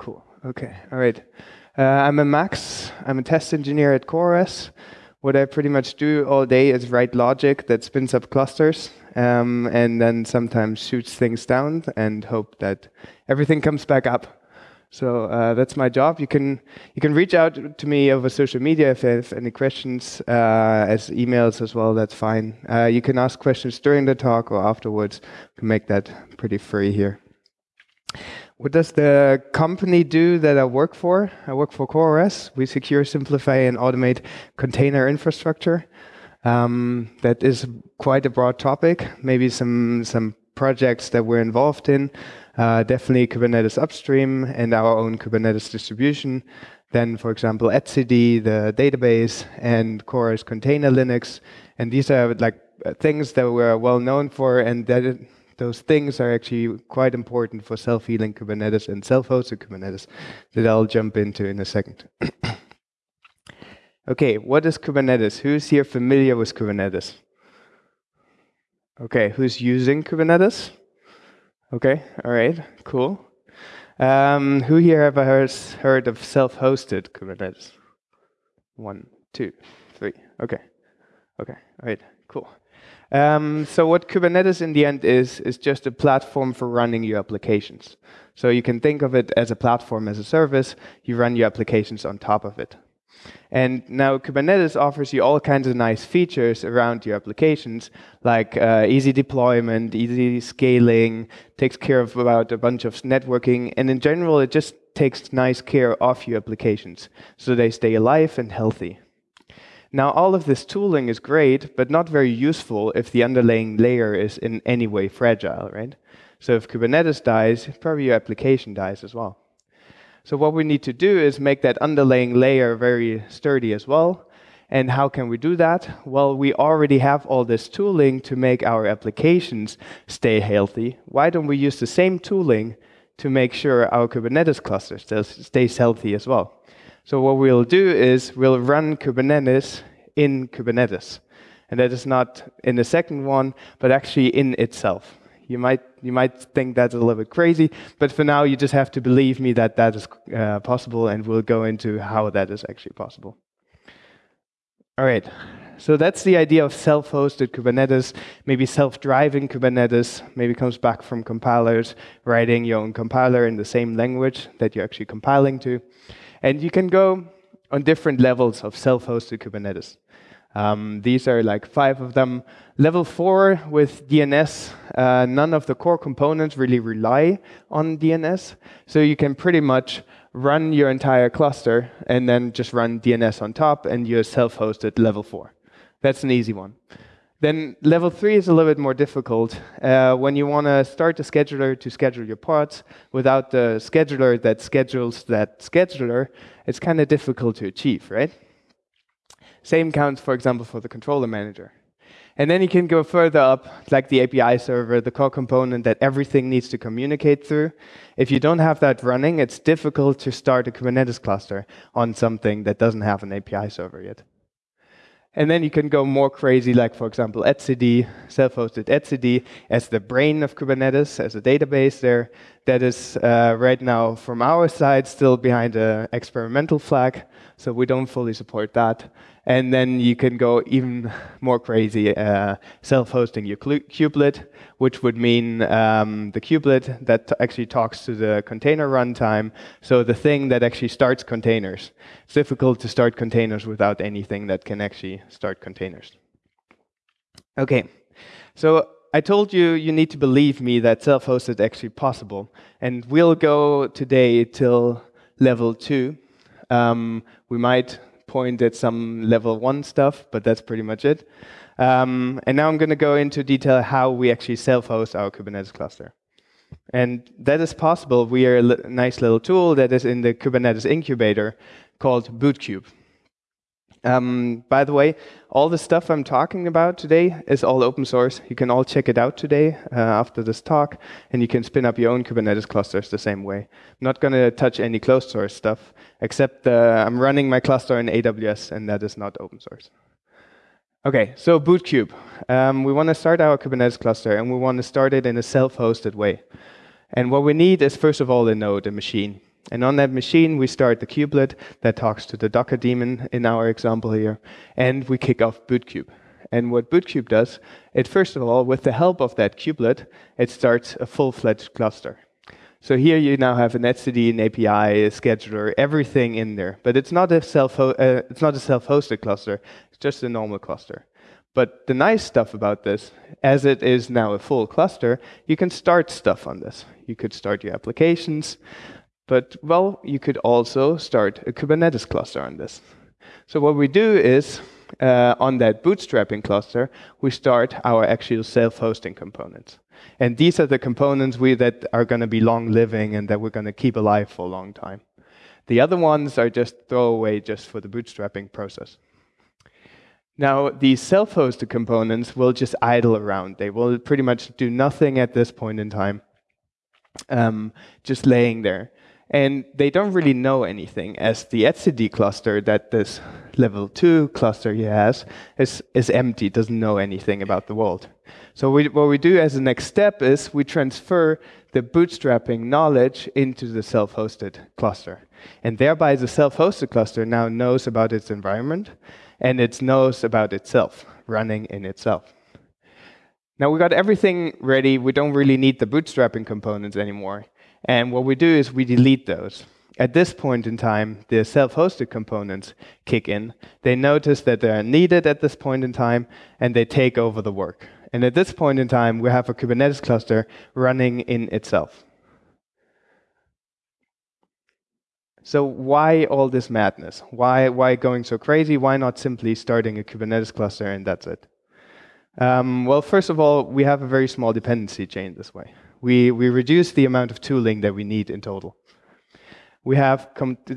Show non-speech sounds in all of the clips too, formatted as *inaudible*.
Cool. Okay. All right. Uh, I'm a Max. I'm a test engineer at CoreOS. What I pretty much do all day is write logic that spins up clusters um, and then sometimes shoots things down and hope that everything comes back up. So uh, that's my job. You can you can reach out to me over social media if you have any questions, uh, as emails as well. That's fine. Uh, you can ask questions during the talk or afterwards. We can make that pretty free here. What does the company do that I work for? I work for CoreOS. We secure, simplify, and automate container infrastructure. Um, that is quite a broad topic. Maybe some some projects that we're involved in uh, definitely Kubernetes upstream and our own Kubernetes distribution. Then, for example, etcd, the database, and CoreOS Container Linux. And these are like things that we're well known for, and that those things are actually quite important for self-healing Kubernetes and self-hosted Kubernetes that I'll jump into in a second. *coughs* okay, what is Kubernetes? Who's here familiar with Kubernetes? Okay, who's using Kubernetes? Okay, all right, cool. Um, who here ever has heard of self-hosted Kubernetes? One, two, three. Okay, okay, all right, cool. Um, so what Kubernetes in the end is, is just a platform for running your applications. So you can think of it as a platform as a service. You run your applications on top of it. And now Kubernetes offers you all kinds of nice features around your applications, like uh, easy deployment, easy scaling, takes care of about a bunch of networking, and in general, it just takes nice care of your applications so they stay alive and healthy. Now, all of this tooling is great, but not very useful if the underlying layer is in any way fragile, right? So if Kubernetes dies, probably your application dies as well. So what we need to do is make that underlying layer very sturdy as well. And how can we do that? Well, we already have all this tooling to make our applications stay healthy. Why don't we use the same tooling to make sure our Kubernetes cluster stays healthy as well? So what we'll do is we'll run Kubernetes in Kubernetes. And that is not in the second one, but actually in itself. You might, you might think that's a little bit crazy, but for now, you just have to believe me that that is uh, possible, and we'll go into how that is actually possible. All right, so that's the idea of self-hosted Kubernetes, maybe self-driving Kubernetes, maybe comes back from compilers, writing your own compiler in the same language that you're actually compiling to. And you can go on different levels of self-hosted Kubernetes. Um, these are like five of them. Level four with DNS, uh, none of the core components really rely on DNS. So you can pretty much run your entire cluster and then just run DNS on top and you're self-hosted level four. That's an easy one. Then level three is a little bit more difficult. Uh, when you want to start a scheduler to schedule your pods without the scheduler that schedules that scheduler, it's kind of difficult to achieve, right? Same counts, for example, for the controller manager. And then you can go further up, like the API server, the core component that everything needs to communicate through. If you don't have that running, it's difficult to start a Kubernetes cluster on something that doesn't have an API server yet. And then you can go more crazy, like, for example, etcd, self-hosted etcd, as the brain of Kubernetes, as a database there. That is uh, right now, from our side, still behind an experimental flag, so we don't fully support that. And then you can go even *laughs* more crazy, uh, self-hosting your kubelet, which would mean um, the kubelet that actually talks to the container runtime, so the thing that actually starts containers. It's difficult to start containers without anything that can actually start containers. Okay, so I told you you need to believe me that self-hosted is actually possible, and we'll go today till level two. Um, we might point at some level one stuff, but that's pretty much it. Um, and now I'm going to go into detail how we actually self-host our Kubernetes cluster. And that is possible We are a nice little tool that is in the Kubernetes incubator called Bootkube. Um, by the way, all the stuff I'm talking about today is all open source. You can all check it out today uh, after this talk, and you can spin up your own Kubernetes clusters the same way. I'm not going to touch any closed source stuff, except uh, I'm running my cluster in AWS, and that is not open source. Okay, so Bootkube. Um, we want to start our Kubernetes cluster, and we want to start it in a self-hosted way. And what we need is, first of all, a node, a machine. And on that machine, we start the kubelet that talks to the Docker daemon in our example here, and we kick off bootkube. And what bootkube does, it first of all, with the help of that kubelet, it starts a full-fledged cluster. So here you now have an etcd, an API, a scheduler, everything in there. But it's not a self uh, it's not a self-hosted cluster. It's just a normal cluster. But the nice stuff about this, as it is now a full cluster, you can start stuff on this. You could start your applications, but well, you could also start a Kubernetes cluster on this. So what we do is, uh, on that bootstrapping cluster, we start our actual self-hosting components. And these are the components we, that are going to be long-living and that we're going to keep alive for a long time. The other ones are just throwaway just for the bootstrapping process. Now, these self-hosted components will just idle around. They will pretty much do nothing at this point in time, um, just laying there. And they don't really know anything, as the etcd cluster that this level 2 cluster here has is, is empty, doesn't know anything about the world. So we, what we do as a next step is we transfer the bootstrapping knowledge into the self-hosted cluster. And thereby the self-hosted cluster now knows about its environment, and it knows about itself, running in itself. Now we got everything ready. We don't really need the bootstrapping components anymore. And what we do is we delete those. At this point in time, the self-hosted components kick in. They notice that they are needed at this point in time, and they take over the work. And at this point in time, we have a Kubernetes cluster running in itself. So why all this madness? Why, why going so crazy? Why not simply starting a Kubernetes cluster and that's it? Um, well, first of all, we have a very small dependency chain this way we, we reduce the amount of tooling that we need in total. We have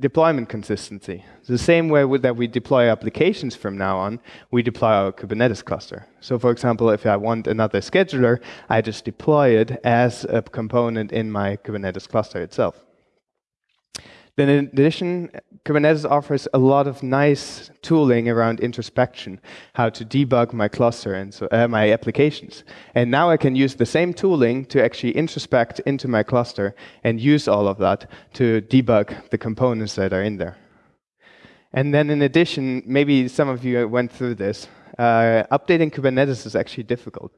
deployment consistency. The same way that we deploy applications from now on, we deploy our Kubernetes cluster. So for example, if I want another scheduler, I just deploy it as a component in my Kubernetes cluster itself. Then in addition, Kubernetes offers a lot of nice tooling around introspection, how to debug my cluster and so, uh, my applications. And now I can use the same tooling to actually introspect into my cluster and use all of that to debug the components that are in there. And then in addition, maybe some of you went through this, uh, updating Kubernetes is actually difficult.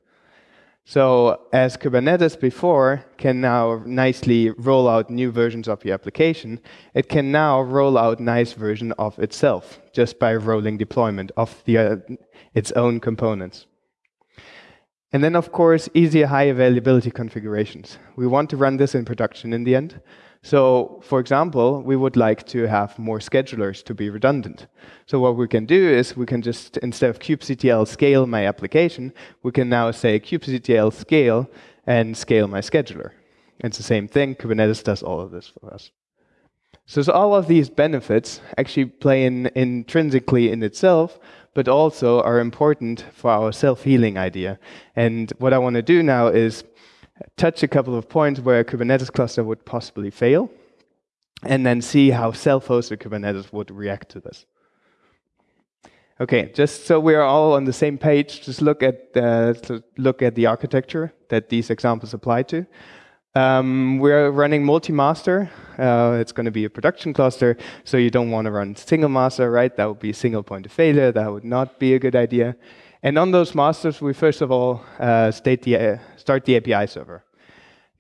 So as Kubernetes before can now nicely roll out new versions of your application, it can now roll out nice version of itself just by rolling deployment of the, uh, its own components. And then, of course, easier high availability configurations. We want to run this in production in the end. So, for example, we would like to have more schedulers to be redundant. So what we can do is we can just, instead of kubectl scale my application, we can now say kubectl scale and scale my scheduler. It's the same thing. Kubernetes does all of this for us. So, so all of these benefits actually play in intrinsically in itself, but also are important for our self-healing idea. And what I want to do now is touch a couple of points where a Kubernetes cluster would possibly fail, and then see how self-hosted Kubernetes would react to this. Okay, just so we're all on the same page, just look at the, look at the architecture that these examples apply to. Um, we're running multi-master. Uh, it's going to be a production cluster, so you don't want to run single master, right? That would be a single point of failure. That would not be a good idea. And on those masters, we first of all uh, state the, start the API server.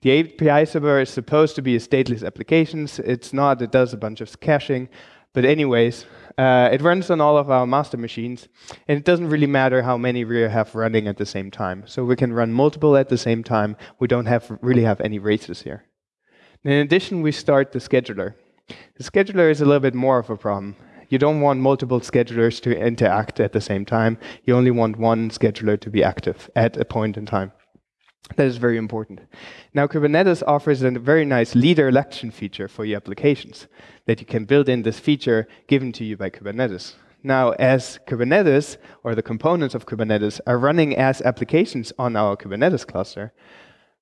The API server is supposed to be a stateless application. It's not. It does a bunch of caching. But anyways, uh, it runs on all of our master machines, and it doesn't really matter how many we have running at the same time. So we can run multiple at the same time. We don't have really have any races here. In addition, we start the scheduler. The scheduler is a little bit more of a problem. You don't want multiple schedulers to interact at the same time. You only want one scheduler to be active at a point in time. That is very important. Now, Kubernetes offers a very nice leader election feature for your applications that you can build in this feature given to you by Kubernetes. Now, as Kubernetes, or the components of Kubernetes, are running as applications on our Kubernetes cluster,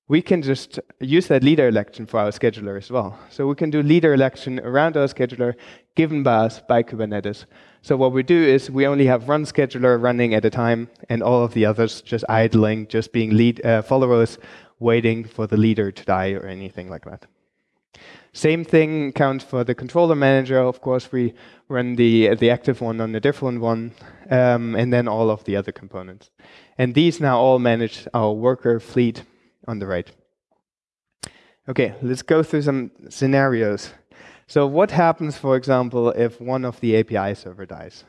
we can just use that leader election for our scheduler as well. So we can do leader election around our scheduler given by us by Kubernetes. So what we do is we only have one scheduler running at a time and all of the others just idling, just being lead uh, followers waiting for the leader to die or anything like that. Same thing counts for the controller manager. Of course, we run the, the active one on a different one, um, and then all of the other components. And these now all manage our worker fleet on the right. Okay, let's go through some scenarios. So what happens, for example, if one of the API server dies?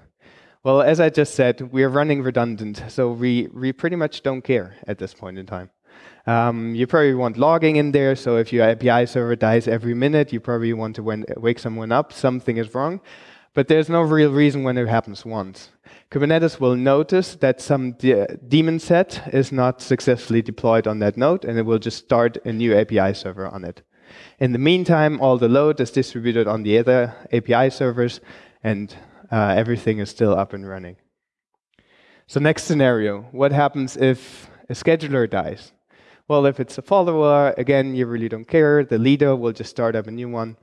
Well, as I just said, we're running redundant, so we, we pretty much don't care at this point in time. Um, you probably want logging in there, so if your API server dies every minute, you probably want to wake someone up, something is wrong. But there's no real reason when it happens once. Kubernetes will notice that some de daemon set is not successfully deployed on that node, and it will just start a new API server on it. In the meantime, all the load is distributed on the other API servers, and uh, everything is still up and running. So next scenario, what happens if a scheduler dies? Well, if it's a follower, again, you really don't care. The leader will just start up a new one.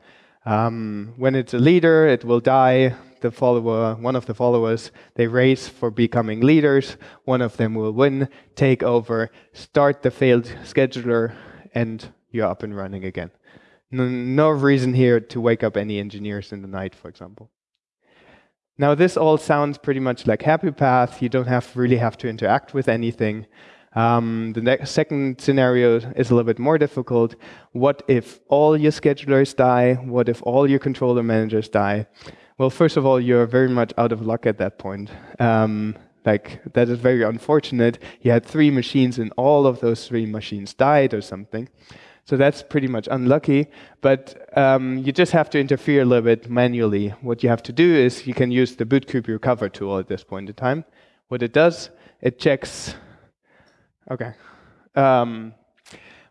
Um, when it's a leader, it will die. The follower, one of the followers, they race for becoming leaders. One of them will win, take over, start the failed scheduler, and you're up and running again. No, no reason here to wake up any engineers in the night, for example. Now, this all sounds pretty much like Happy Path. You don't have really have to interact with anything. Um, the next, second scenario is a little bit more difficult. What if all your schedulers die? What if all your controller managers die? Well, first of all, you're very much out of luck at that point. Um, like, that is very unfortunate. You had three machines and all of those three machines died or something. So that's pretty much unlucky, but um, you just have to interfere a little bit manually. What you have to do is you can use the bootkube recover tool at this point in time. What it does, it checks Okay. Um,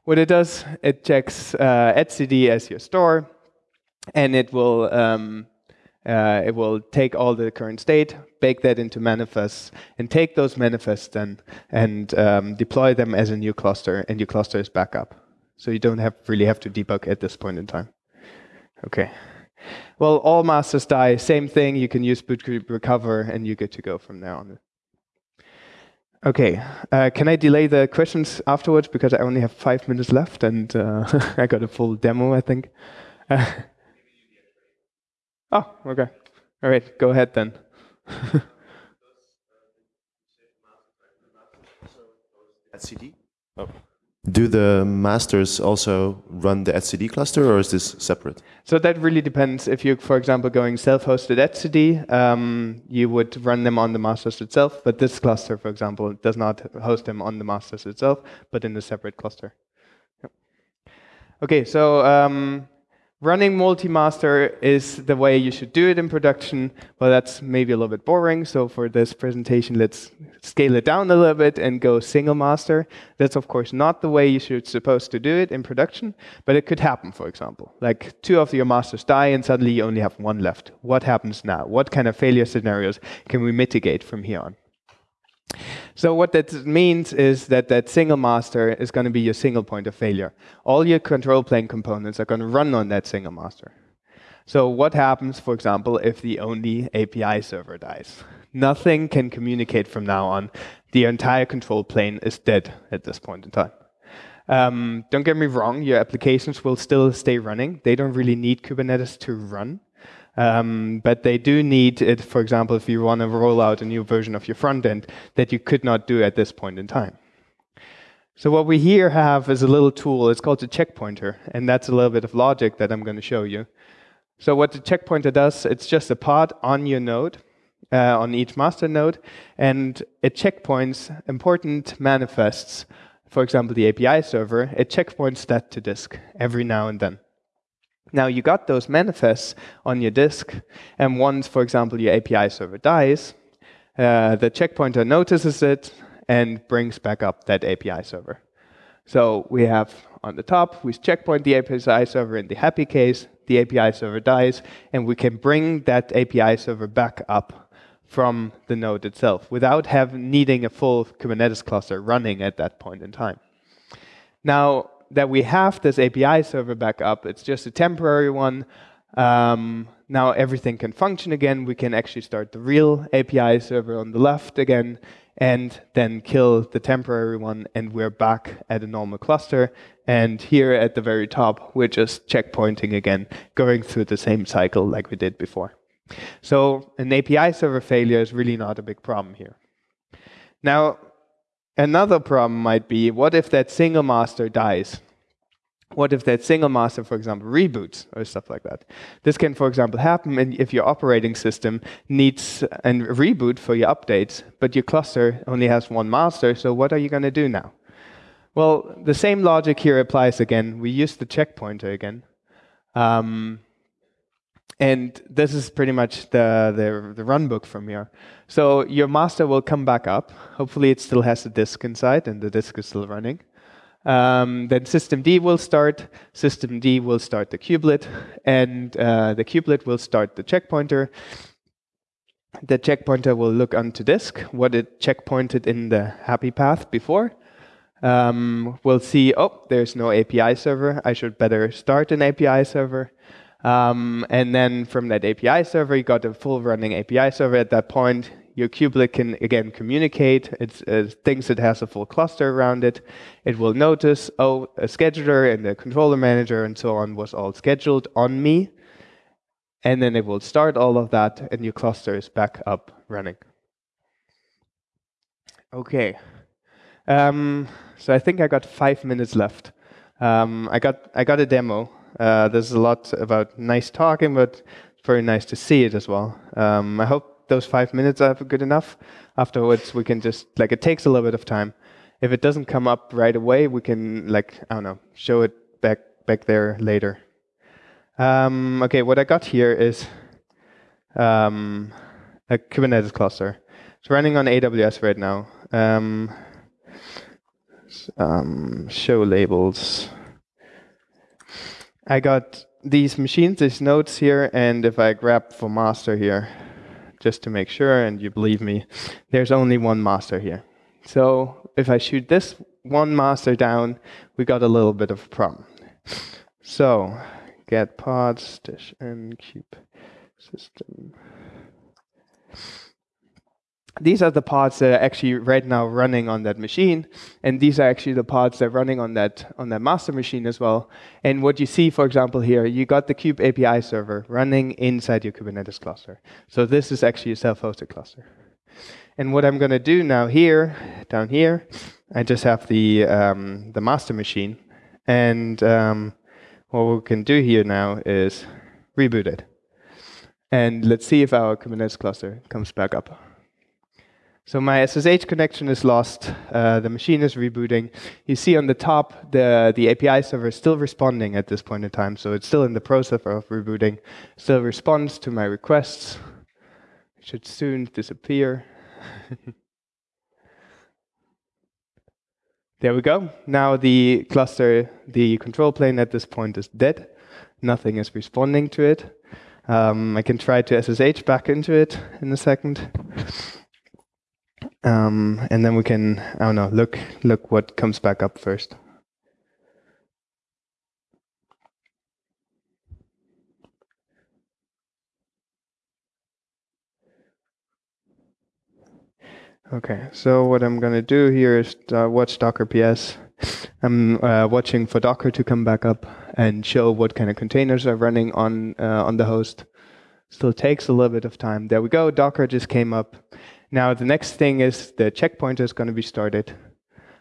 what it does, it checks uh, etcd as your store, and it will um, uh, it will take all the current state, bake that into manifests, and take those manifests then and um, deploy them as a new cluster, and your cluster is back up. So you don't have really have to debug at this point in time. Okay. Well, all masters die, same thing. You can use bootkube recover, and you get to go from there on. Okay, uh, can I delay the questions afterwards because I only have five minutes left and uh, *laughs* I got a full demo, I think. Uh, *laughs* oh, okay. All right, go ahead then. *laughs* etcd? Oh. Do the masters also run the etcd cluster, or is this separate? So that really depends. If you're, for example, going self-hosted etcd, um, you would run them on the masters itself. But this cluster, for example, does not host them on the masters itself, but in a separate cluster. Yep. Okay, so um, Running multi-master is the way you should do it in production, but that's maybe a little bit boring. So for this presentation, let's scale it down a little bit and go single master. That's of course not the way you should supposed to do it in production, but it could happen, for example. Like two of your masters die and suddenly you only have one left. What happens now? What kind of failure scenarios can we mitigate from here on? So what that means is that that single master is going to be your single point of failure. All your control plane components are going to run on that single master. So what happens, for example, if the only API server dies? Nothing can communicate from now on. The entire control plane is dead at this point in time. Um, don't get me wrong, your applications will still stay running. They don't really need Kubernetes to run. Um, but they do need it, for example, if you want to roll out a new version of your front end that you could not do at this point in time. So what we here have is a little tool. It's called the checkpointer, and that's a little bit of logic that I'm going to show you. So what the checkpointer does, it's just a pod on your node, uh, on each master node, and it checkpoints important manifests. For example, the API server, it checkpoints that to disk every now and then. Now you got those manifests on your disk, and once, for example, your API server dies, uh, the checkpointer notices it and brings back up that API server. So we have on the top, we checkpoint the API server in the happy case, the API server dies, and we can bring that API server back up from the node itself without having needing a full Kubernetes cluster running at that point in time. Now, that we have this API server back up. It's just a temporary one. Um, now everything can function again. We can actually start the real API server on the left again. and then kill the temporary one, and we're back at a normal cluster. And here at the very top, we're just checkpointing again, going through the same cycle like we did before. So an API server failure is really not a big problem here. Now, another problem might be, what if that single master dies? What if that single master, for example, reboots or stuff like that? This can, for example, happen if your operating system needs a reboot for your updates, but your cluster only has one master, so what are you going to do now? Well, the same logic here applies again. We use the checkpointer again. Um, and this is pretty much the, the, the run book from here. So your master will come back up. Hopefully it still has a disk inside and the disk is still running. Um, then systemd will start, systemd will start the kubelet, and uh, the kubelet will start the checkpointer. The checkpointer will look onto disk, what it checkpointed in the happy path before. Um, we'll see, oh, there's no API server. I should better start an API server. Um, and then from that API server, you got a full running API server at that point your kubelet can again communicate. It uh, thinks it has a full cluster around it. It will notice, oh, a scheduler and a controller manager and so on was all scheduled on me. And then it will start all of that and your cluster is back up running. Okay. Um, so I think I got five minutes left. Um, I got I got a demo. Uh, there's a lot about nice talking, but it's very nice to see it as well. Um, I hope those five minutes are good enough. Afterwards, we can just, like, it takes a little bit of time. If it doesn't come up right away, we can, like, I don't know, show it back, back there later. Um, okay, what I got here is um, a Kubernetes cluster. It's running on AWS right now. Um, um, show labels. I got these machines, these nodes here, and if I grep for master here, just to make sure, and you believe me, there's only one master here. So if I shoot this one master down, we got a little bit of a problem. So get pods dash n cube system these are the pods that are actually right now running on that machine, and these are actually the pods that are running on that on that master machine as well. And what you see, for example, here, you got the Kube API server running inside your Kubernetes cluster. So this is actually a self-hosted cluster. And what I'm going to do now here, down here, I just have the um, the master machine, and um, what we can do here now is reboot it. And let's see if our Kubernetes cluster comes back up. So my SSH connection is lost. Uh, the machine is rebooting. You see on the top, the, the API server is still responding at this point in time. So it's still in the process of rebooting. Still responds to my requests. It should soon disappear. *laughs* there we go. Now the cluster, the control plane at this point is dead. Nothing is responding to it. Um, I can try to SSH back into it in a second. *laughs* Um, and then we can, I don't know, look, look what comes back up first. Okay, so what I'm going to do here is uh, watch Docker PS. I'm uh, watching for Docker to come back up and show what kind of containers are running on uh, on the host. Still takes a little bit of time. There we go. Docker just came up. Now the next thing is the checkpointer is going to be started.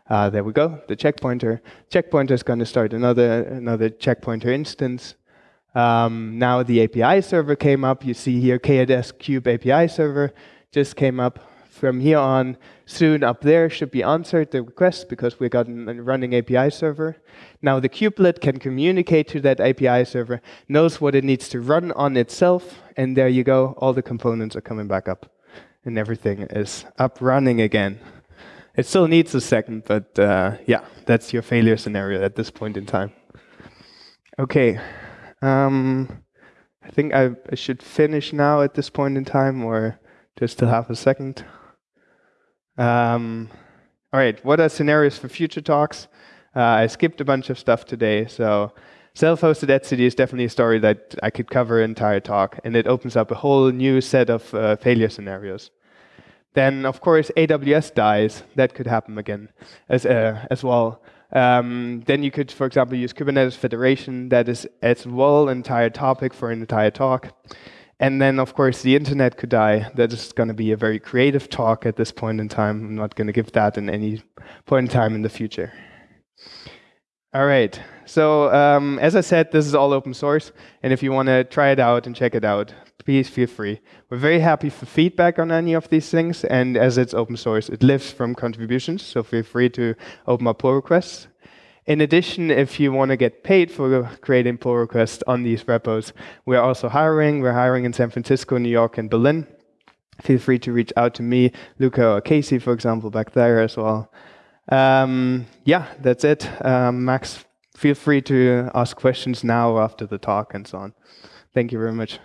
Uh, there we go, the checkpointer. Checkpointer is going to start another another checkpointer instance. Um, now the API server came up. You see here KDS Kube API server just came up. From here on, soon up there should be answered the request because we got a running API server. Now the kubelet can communicate to that API server, knows what it needs to run on itself, and there you go, all the components are coming back up and everything is up running again. It still needs a second, but uh, yeah, that's your failure scenario at this point in time. Okay, um, I think I, I, should finish now at this point in time, or just still half a second. Um, all right, what are scenarios for future talks? Uh, I skipped a bunch of stuff today, so self-hosted etcd is definitely a story that I could cover an entire talk, and it opens up a whole new set of uh, failure scenarios. then of course AWS dies. That could happen again as uh, as well. Um, then you could, for example, use Kubernetes Federation. That is as well an entire topic for an entire talk. And then, of course, the internet could die. That is going to be a very creative talk at this point in time. I'm not going to give that in any point in time in the future. All right. So um, as I said, this is all open source. And if you want to try it out and check it out, please feel free. We're very happy for feedback on any of these things. And as it's open source, it lives from contributions. So feel free to open up pull requests. In addition, if you want to get paid for creating pull requests on these repos, we're also hiring. We're hiring in San Francisco, New York, and Berlin. Feel free to reach out to me, Luca or Casey, for example, back there as well. Um, yeah, that's it. Um, Max, feel free to ask questions now after the talk and so on. Thank you very much.